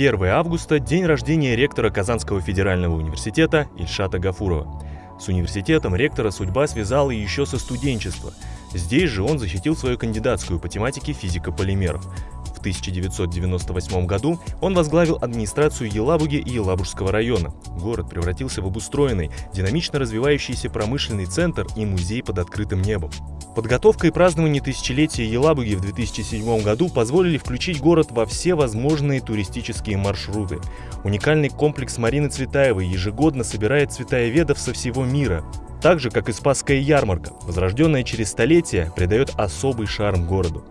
1 августа – день рождения ректора Казанского федерального университета Ильшата Гафурова. С университетом ректора судьба связала еще со студенчества. Здесь же он защитил свою кандидатскую по тематике физика полимеров. В 1998 году он возглавил администрацию Елабуги и Елабужского района. Город превратился в обустроенный, динамично развивающийся промышленный центр и музей под открытым небом. Подготовка и празднование тысячелетия Елабуги в 2007 году позволили включить город во все возможные туристические маршруты. Уникальный комплекс Марины Цветаевой ежегодно собирает цветаеведов со всего мира. Так же, как и Спасская ярмарка, возрожденная через столетия, придает особый шарм городу.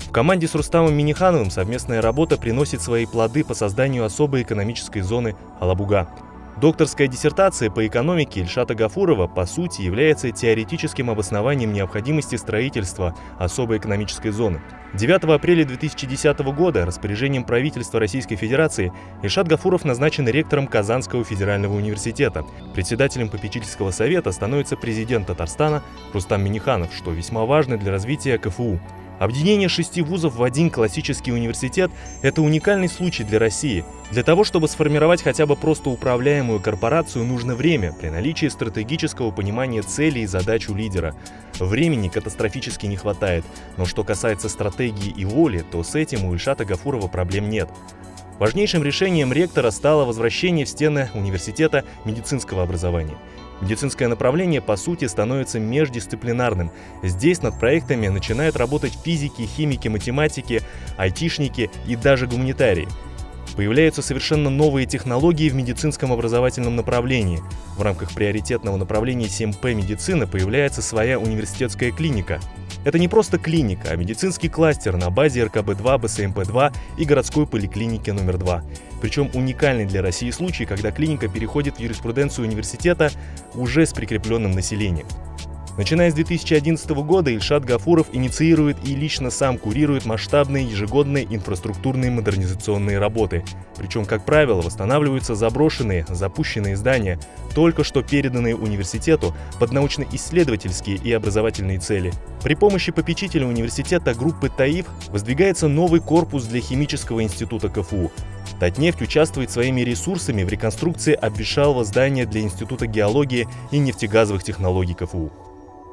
В команде с Рустамом Минихановым совместная работа приносит свои плоды по созданию особой экономической зоны Алабуга. Докторская диссертация по экономике Ильшата Гафурова по сути является теоретическим обоснованием необходимости строительства особой экономической зоны. 9 апреля 2010 года распоряжением правительства Российской Федерации Ильшат Гафуров назначен ректором Казанского федерального университета. Председателем попечительского совета становится президент Татарстана Рустам Миниханов, что весьма важно для развития КФУ. Объединение шести вузов в один классический университет – это уникальный случай для России. Для того, чтобы сформировать хотя бы просто управляемую корпорацию, нужно время при наличии стратегического понимания целей и задач у лидера. Времени катастрофически не хватает, но что касается стратегии и воли, то с этим у Ильшата Гафурова проблем нет. Важнейшим решением ректора стало возвращение в стены университета медицинского образования – Медицинское направление, по сути, становится междисциплинарным. Здесь над проектами начинают работать физики, химики, математики, айтишники и даже гуманитарии. Появляются совершенно новые технологии в медицинском образовательном направлении. В рамках приоритетного направления 7П медицина появляется своя университетская клиника. Это не просто клиника, а медицинский кластер на базе РКБ-2, БСМП-2 и городской поликлиники номер 2. Причем уникальный для России случай, когда клиника переходит в юриспруденцию университета уже с прикрепленным населением. Начиная с 2011 года Ильшат Гафуров инициирует и лично сам курирует масштабные ежегодные инфраструктурные модернизационные работы. Причем, как правило, восстанавливаются заброшенные, запущенные здания, только что переданные университету под научно-исследовательские и образовательные цели. При помощи попечителя университета группы ТАИФ воздвигается новый корпус для химического института КФУ. Татнефть участвует своими ресурсами в реконструкции обветшалого здания для Института геологии и нефтегазовых технологий КФУ.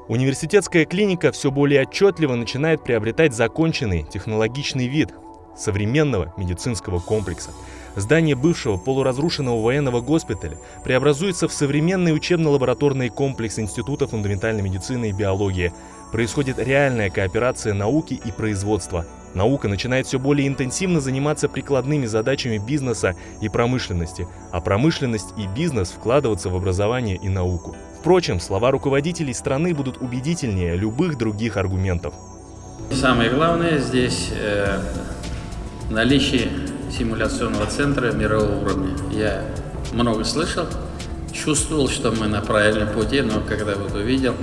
Университетская клиника все более отчетливо начинает приобретать законченный технологичный вид современного медицинского комплекса. Здание бывшего полуразрушенного военного госпиталя преобразуется в современный учебно-лабораторный комплекс Института фундаментальной медицины и биологии. Происходит реальная кооперация науки и производства. Наука начинает все более интенсивно заниматься прикладными задачами бизнеса и промышленности, а промышленность и бизнес вкладываться в образование и науку. Впрочем, слова руководителей страны будут убедительнее любых других аргументов. Самое главное здесь э, наличие симуляционного центра мирового уровня. Я много слышал, чувствовал, что мы на правильном пути, но когда вот увидел,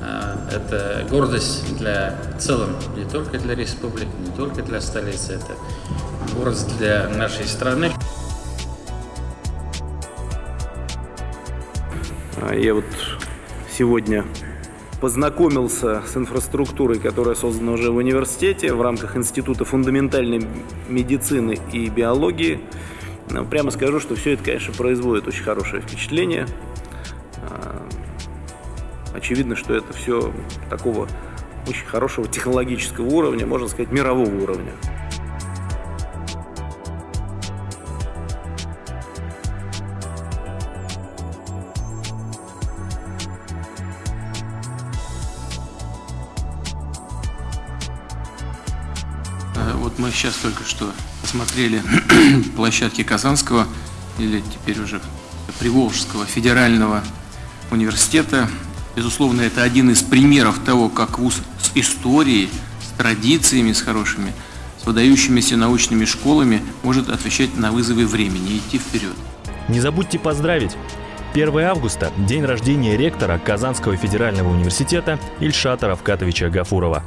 э, это гордость для целом, не только для республики, не только для столицы, это гордость для нашей страны. Я вот сегодня познакомился с инфраструктурой, которая создана уже в университете в рамках Института фундаментальной медицины и биологии. Прямо скажу, что все это, конечно, производит очень хорошее впечатление. А, очевидно, что это все такого очень хорошего технологического уровня, можно сказать, мирового уровня. Вот мы сейчас только что посмотрели площадки Казанского или теперь уже Приволжского федерального университета. Безусловно, это один из примеров того, как вуз с историей, с традициями, с хорошими, с выдающимися научными школами может отвечать на вызовы времени и идти вперед. Не забудьте поздравить! 1 августа – день рождения ректора Казанского федерального университета Ильшата Равкатовича Гафурова.